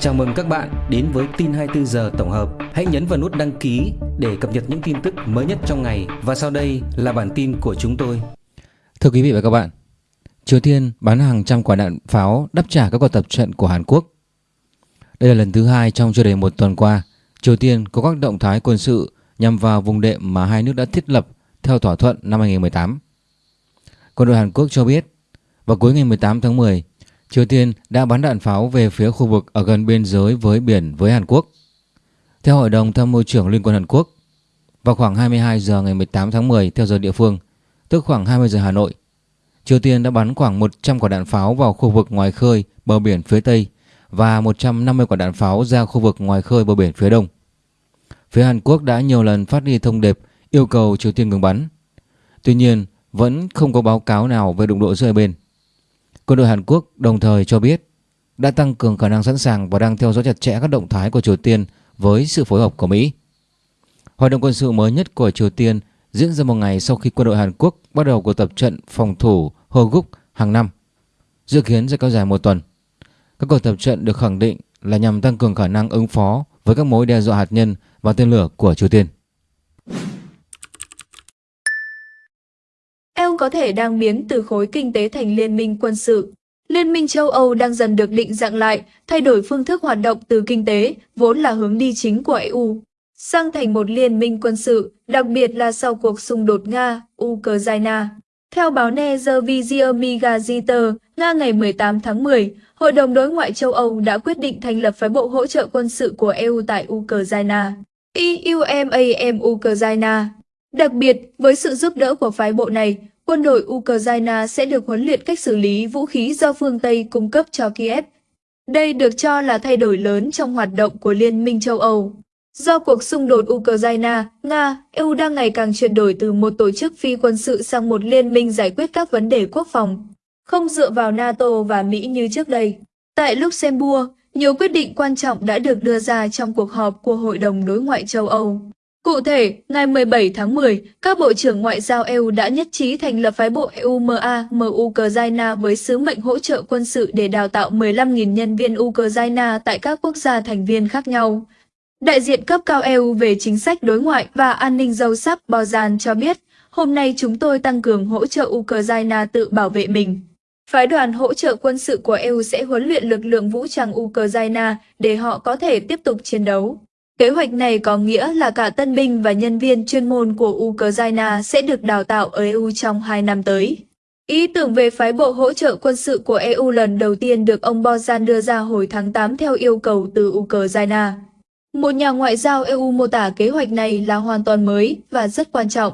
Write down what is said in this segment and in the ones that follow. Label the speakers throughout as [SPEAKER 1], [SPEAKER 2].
[SPEAKER 1] Chào mừng các bạn đến với tin 24 giờ tổng hợp. Hãy nhấn vào nút đăng ký để cập nhật những tin tức mới nhất trong ngày và sau đây là bản tin của chúng tôi.
[SPEAKER 2] Thưa quý vị và các bạn, Triều Tiên bắn hàng trăm quả đạn pháo đáp trả các cuộc tập trận của Hàn Quốc. Đây là lần thứ hai trong chưa đầy một tuần qua, Triều Tiên có các động thái quân sự nhằm vào vùng đệm mà hai nước đã thiết lập theo thỏa thuận năm 2018. Quân đội Hàn Quốc cho biết, vào cuối ngày 18 tháng 10, Triều Tiên đã bắn đạn pháo về phía khu vực ở gần biên giới với biển với Hàn Quốc. Theo Hội đồng Tham mưu trưởng Liên quân Hàn Quốc, vào khoảng 22 giờ ngày 18 tháng 10 theo giờ địa phương, tức khoảng 20 giờ Hà Nội, Triều Tiên đã bắn khoảng 100 quả đạn pháo vào khu vực ngoài khơi bờ biển phía Tây và 150 quả đạn pháo ra khu vực ngoài khơi bờ biển phía Đông. Phía Hàn Quốc đã nhiều lần phát đi thông điệp yêu cầu Triều Tiên ngừng bắn. Tuy nhiên, vẫn không có báo cáo nào về đụng độ giữa hai bên. Quân đội Hàn Quốc đồng thời cho biết đã tăng cường khả năng sẵn sàng và đang theo dõi chặt chẽ các động thái của Triều Tiên với sự phối hợp của Mỹ. Hoạt động quân sự mới nhất của Triều Tiên diễn ra một ngày sau khi quân đội Hàn Quốc bắt đầu cuộc tập trận phòng thủ Hoguk hàng năm, dự kiến sẽ kéo dài một tuần. Các cuộc tập trận được khẳng định là nhằm tăng cường khả năng ứng phó với các mối đe dọa hạt nhân và tên lửa của Triều Tiên.
[SPEAKER 3] EU có thể đang biến từ khối kinh tế thành liên minh quân sự. Liên minh châu Âu đang dần được định dạng lại, thay đổi phương thức hoạt động từ kinh tế, vốn là hướng đi chính của EU, sang thành một liên minh quân sự, đặc biệt là sau cuộc xung đột Nga-Ukraine. Theo báo Nezervizia Gazeta, Nga ngày 18 tháng 10, Hội đồng Đối ngoại châu Âu đã quyết định thành lập phái bộ hỗ trợ quân sự của EU tại Ukraine. EUMAM Ukraine Đặc biệt, với sự giúp đỡ của phái bộ này, quân đội Ukraine sẽ được huấn luyện cách xử lý vũ khí do phương Tây cung cấp cho Kiev. Đây được cho là thay đổi lớn trong hoạt động của Liên minh châu Âu. Do cuộc xung đột Ukraine, Nga, EU đang ngày càng chuyển đổi từ một tổ chức phi quân sự sang một liên minh giải quyết các vấn đề quốc phòng, không dựa vào NATO và Mỹ như trước đây. Tại Luxembourg, nhiều quyết định quan trọng đã được đưa ra trong cuộc họp của Hội đồng Đối ngoại châu Âu. Cụ thể, ngày 17 tháng 10, các bộ trưởng ngoại giao EU đã nhất trí thành lập phái bộ EUMA MU Ukraine với sứ mệnh hỗ trợ quân sự để đào tạo 15.000 nhân viên Ukraine tại các quốc gia thành viên khác nhau. Đại diện cấp cao EU về chính sách đối ngoại và an ninh dâu sắc Bozan cho biết, hôm nay chúng tôi tăng cường hỗ trợ Ukraine tự bảo vệ mình. Phái đoàn hỗ trợ quân sự của EU sẽ huấn luyện lực lượng vũ trang Ukraine để họ có thể tiếp tục chiến đấu. Kế hoạch này có nghĩa là cả tân binh và nhân viên chuyên môn của Ukraine sẽ được đào tạo ở EU trong 2 năm tới. Ý tưởng về phái bộ hỗ trợ quân sự của EU lần đầu tiên được ông Bozan đưa ra hồi tháng 8 theo yêu cầu từ Ukraine. Một nhà ngoại giao EU mô tả kế hoạch này là hoàn toàn mới và rất quan trọng.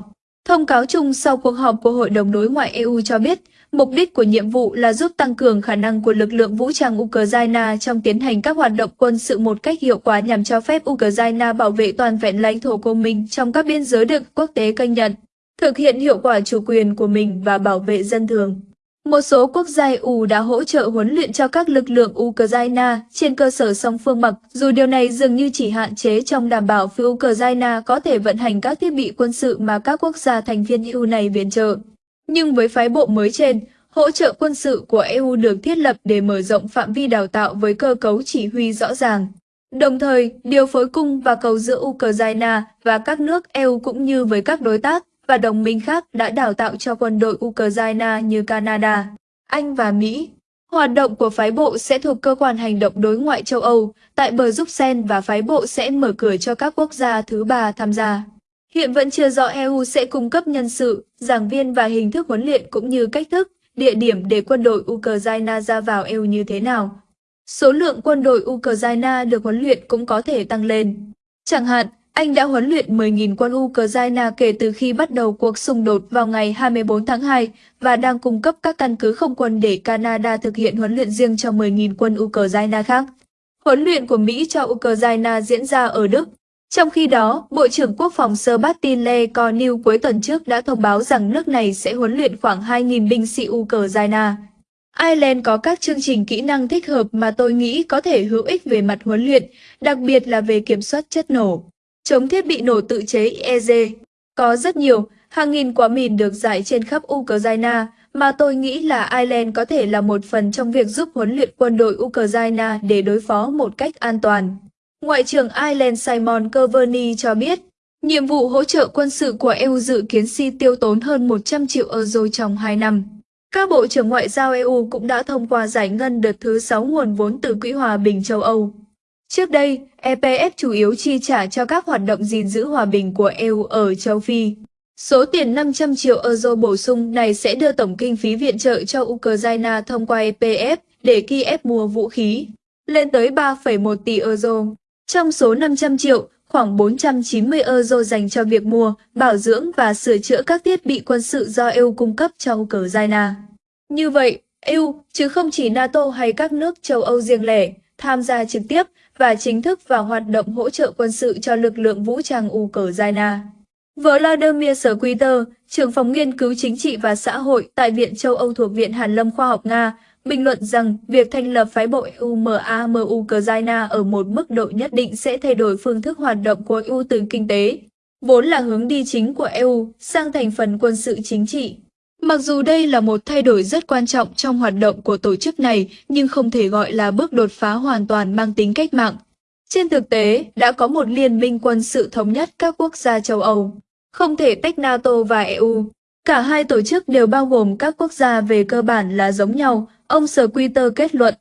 [SPEAKER 3] Thông cáo chung sau cuộc họp của Hội đồng Đối ngoại EU cho biết, Mục đích của nhiệm vụ là giúp tăng cường khả năng của lực lượng vũ trang Ukraine trong tiến hành các hoạt động quân sự một cách hiệu quả nhằm cho phép Ukraine bảo vệ toàn vẹn lãnh thổ của mình trong các biên giới được quốc tế công nhận, thực hiện hiệu quả chủ quyền của mình và bảo vệ dân thường. Một số quốc gia EU đã hỗ trợ huấn luyện cho các lực lượng Ukraine trên cơ sở song phương mặc, dù điều này dường như chỉ hạn chế trong đảm bảo phía Ukraine có thể vận hành các thiết bị quân sự mà các quốc gia thành viên EU này viện trợ. Nhưng với phái bộ mới trên, hỗ trợ quân sự của EU được thiết lập để mở rộng phạm vi đào tạo với cơ cấu chỉ huy rõ ràng. Đồng thời, điều phối cung và cầu giữa Ukraine và các nước EU cũng như với các đối tác và đồng minh khác đã đào tạo cho quân đội Ukraine như Canada, Anh và Mỹ. Hoạt động của phái bộ sẽ thuộc cơ quan hành động đối ngoại châu Âu tại bờ Bruxelles và phái bộ sẽ mở cửa cho các quốc gia thứ ba tham gia. Hiện vẫn chưa rõ EU sẽ cung cấp nhân sự, giảng viên và hình thức huấn luyện cũng như cách thức, địa điểm để quân đội Ukraine ra vào EU như thế nào. Số lượng quân đội Ukraine được huấn luyện cũng có thể tăng lên. Chẳng hạn, Anh đã huấn luyện 10.000 quân Ukraine kể từ khi bắt đầu cuộc xung đột vào ngày 24 tháng 2 và đang cung cấp các căn cứ không quân để Canada thực hiện huấn luyện riêng cho 10.000 quân Ukraine khác. Huấn luyện của Mỹ cho Ukraine diễn ra ở Đức, trong khi đó, Bộ trưởng Quốc phòng Sebastian Lecornu cuối tuần trước đã thông báo rằng nước này sẽ huấn luyện khoảng 2.000 binh sĩ Ukraine. Ireland có các chương trình kỹ năng thích hợp mà tôi nghĩ có thể hữu ích về mặt huấn luyện, đặc biệt là về kiểm soát chất nổ, chống thiết bị nổ tự chế EZ Có rất nhiều, hàng nghìn quả mìn được giải trên khắp Ukraine mà tôi nghĩ là Ireland có thể là một phần trong việc giúp huấn luyện quân đội Ukraine để đối phó một cách an toàn. Ngoại trưởng Ireland Simon Coveney cho biết, nhiệm vụ hỗ trợ quân sự của EU dự kiến si tiêu tốn hơn 100 triệu euro trong 2 năm. Các bộ trưởng ngoại giao EU cũng đã thông qua giải ngân đợt thứ 6 nguồn vốn từ Quỹ Hòa bình châu Âu. Trước đây, EPF chủ yếu chi trả cho các hoạt động gìn giữ hòa bình của EU ở châu Phi. Số tiền 500 triệu euro bổ sung này sẽ đưa tổng kinh phí viện trợ cho Ukraine thông qua EPF để Kiev mua vũ khí, lên tới 3,1 tỷ euro. Trong số 500 triệu, khoảng 490 euro dành cho việc mua, bảo dưỡng và sửa chữa các thiết bị quân sự do EU cung cấp cho Ukraine. Như vậy, EU, chứ không chỉ NATO hay các nước châu Âu riêng lẻ, tham gia trực tiếp và chính thức vào hoạt động hỗ trợ quân sự cho lực lượng vũ trang Ukraine. Vladimir Squiter, trưởng phòng nghiên cứu chính trị và xã hội tại Viện châu Âu thuộc Viện Hàn lâm Khoa học Nga, bình luận rằng việc thành lập phái bộ UMAMU Ukraine ở một mức độ nhất định sẽ thay đổi phương thức hoạt động của EU từ kinh tế, vốn là hướng đi chính của EU, sang thành phần quân sự chính trị. Mặc dù đây là một thay đổi rất quan trọng trong hoạt động của tổ chức này, nhưng không thể gọi là bước đột phá hoàn toàn mang tính cách mạng. Trên thực tế, đã có một liên minh quân sự thống nhất các quốc gia châu Âu, không thể tách NATO và EU. Cả hai tổ chức đều bao gồm các quốc gia về cơ bản là giống nhau, ông Squiter kết luận.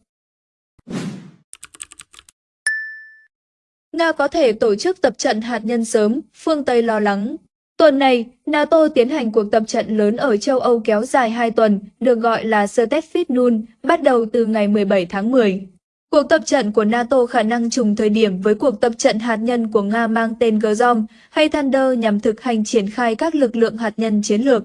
[SPEAKER 3] Nga có thể tổ chức tập trận hạt nhân sớm, phương Tây lo lắng. Tuần này, NATO tiến hành cuộc tập trận lớn ở châu Âu kéo dài 2 tuần, được gọi là Steffit bắt đầu từ ngày 17 tháng 10. Cuộc tập trận của NATO khả năng trùng thời điểm với cuộc tập trận hạt nhân của Nga mang tên Gazom hay Thunder nhằm thực hành triển khai các lực lượng hạt nhân chiến lược.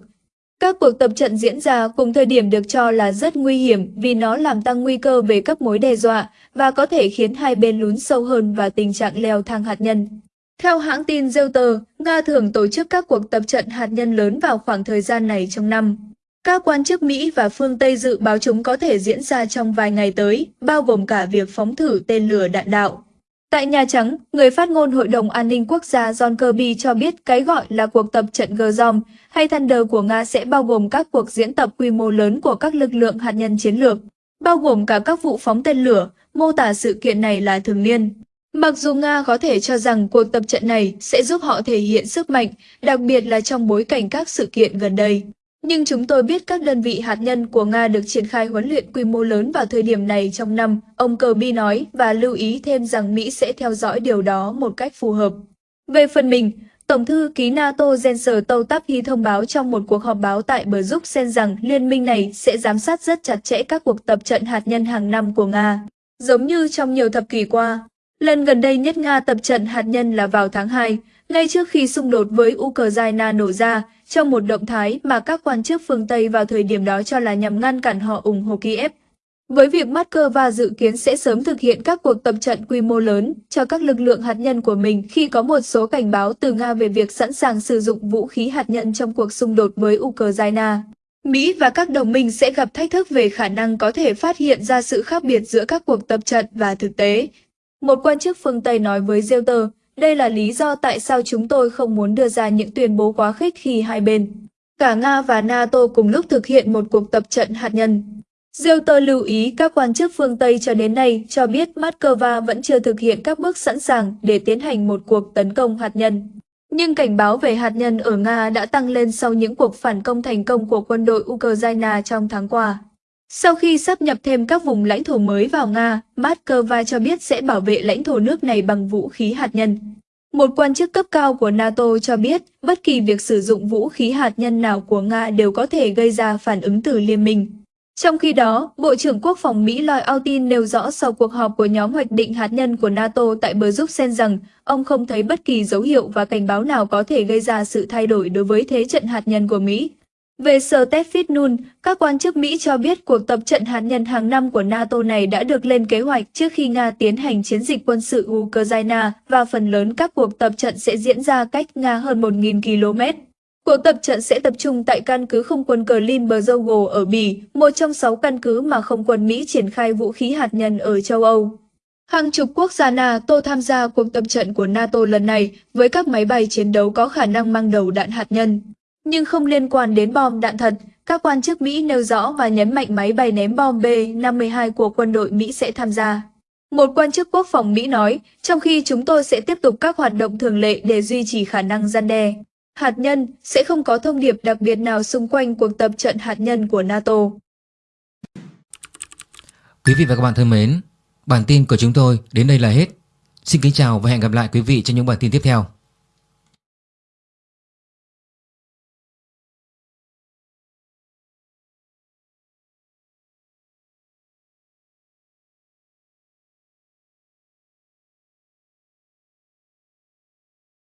[SPEAKER 3] Các cuộc tập trận diễn ra cùng thời điểm được cho là rất nguy hiểm vì nó làm tăng nguy cơ về các mối đe dọa và có thể khiến hai bên lún sâu hơn vào tình trạng leo thang hạt nhân. Theo hãng tin Reuters, Nga thường tổ chức các cuộc tập trận hạt nhân lớn vào khoảng thời gian này trong năm. Các quan chức Mỹ và phương Tây dự báo chúng có thể diễn ra trong vài ngày tới, bao gồm cả việc phóng thử tên lửa đạn đạo. Tại Nhà Trắng, người phát ngôn Hội đồng An ninh Quốc gia John Kirby cho biết cái gọi là cuộc tập trận Gazom hay Thunder của Nga sẽ bao gồm các cuộc diễn tập quy mô lớn của các lực lượng hạt nhân chiến lược, bao gồm cả các vụ phóng tên lửa, mô tả sự kiện này là thường niên. Mặc dù Nga có thể cho rằng cuộc tập trận này sẽ giúp họ thể hiện sức mạnh, đặc biệt là trong bối cảnh các sự kiện gần đây. Nhưng chúng tôi biết các đơn vị hạt nhân của Nga được triển khai huấn luyện quy mô lớn vào thời điểm này trong năm, ông Kirby nói và lưu ý thêm rằng Mỹ sẽ theo dõi điều đó một cách phù hợp. Về phần mình, Tổng thư ký NATO Jens Stoltenberg thông báo trong một cuộc họp báo tại Bruxelles rằng liên minh này sẽ giám sát rất chặt chẽ các cuộc tập trận hạt nhân hàng năm của Nga. Giống như trong nhiều thập kỷ qua, lần gần đây nhất Nga tập trận hạt nhân là vào tháng 2, ngay trước khi xung đột với Ukraine nổ ra, trong một động thái mà các quan chức phương Tây vào thời điểm đó cho là nhằm ngăn cản họ ủng hộ Kiev. Với việc Moscow dự kiến sẽ sớm thực hiện các cuộc tập trận quy mô lớn cho các lực lượng hạt nhân của mình khi có một số cảnh báo từ Nga về việc sẵn sàng sử dụng vũ khí hạt nhân trong cuộc xung đột với Ukraine. Mỹ và các đồng minh sẽ gặp thách thức về khả năng có thể phát hiện ra sự khác biệt giữa các cuộc tập trận và thực tế. Một quan chức phương Tây nói với Reuters, đây là lý do tại sao chúng tôi không muốn đưa ra những tuyên bố quá khích khi hai bên. Cả Nga và NATO cùng lúc thực hiện một cuộc tập trận hạt nhân. Reuters lưu ý các quan chức phương Tây cho đến nay cho biết Moscow vẫn chưa thực hiện các bước sẵn sàng để tiến hành một cuộc tấn công hạt nhân. Nhưng cảnh báo về hạt nhân ở Nga đã tăng lên sau những cuộc phản công thành công của quân đội Ukraine trong tháng qua. Sau khi sắp nhập thêm các vùng lãnh thổ mới vào Nga, Moscow cho biết sẽ bảo vệ lãnh thổ nước này bằng vũ khí hạt nhân. Một quan chức cấp cao của NATO cho biết bất kỳ việc sử dụng vũ khí hạt nhân nào của Nga đều có thể gây ra phản ứng từ liên minh. Trong khi đó, Bộ trưởng Quốc phòng Mỹ Lloyd Austin nêu rõ sau cuộc họp của nhóm hoạch định hạt nhân của NATO tại Bruxelles rằng ông không thấy bất kỳ dấu hiệu và cảnh báo nào có thể gây ra sự thay đổi đối với thế trận hạt nhân của Mỹ. Về sở Tefit Nun, các quan chức Mỹ cho biết cuộc tập trận hạt nhân hàng năm của NATO này đã được lên kế hoạch trước khi Nga tiến hành chiến dịch quân sự Ukraine và phần lớn các cuộc tập trận sẽ diễn ra cách Nga hơn 1.000 km. Cuộc tập trận sẽ tập trung tại căn cứ không quân cờ ở Bỉ, một trong sáu căn cứ mà không quân Mỹ triển khai vũ khí hạt nhân ở châu Âu. Hàng chục quốc gia NATO tham gia cuộc tập trận của NATO lần này với các máy bay chiến đấu có khả năng mang đầu đạn hạt nhân nhưng không liên quan đến bom đạn thật. Các quan chức Mỹ nêu rõ và nhấn mạnh máy bay ném bom B-52 của quân đội Mỹ sẽ tham gia. Một quan chức quốc phòng Mỹ nói, trong khi chúng tôi sẽ tiếp tục các hoạt động thường lệ để duy trì khả năng gian đe hạt nhân, sẽ không có thông điệp đặc biệt nào xung quanh cuộc tập trận hạt nhân của NATO.
[SPEAKER 2] Quý vị và các bạn thân mến, bản tin của chúng tôi đến đây là hết. Xin kính chào và hẹn gặp lại quý vị trong những bản tin tiếp theo.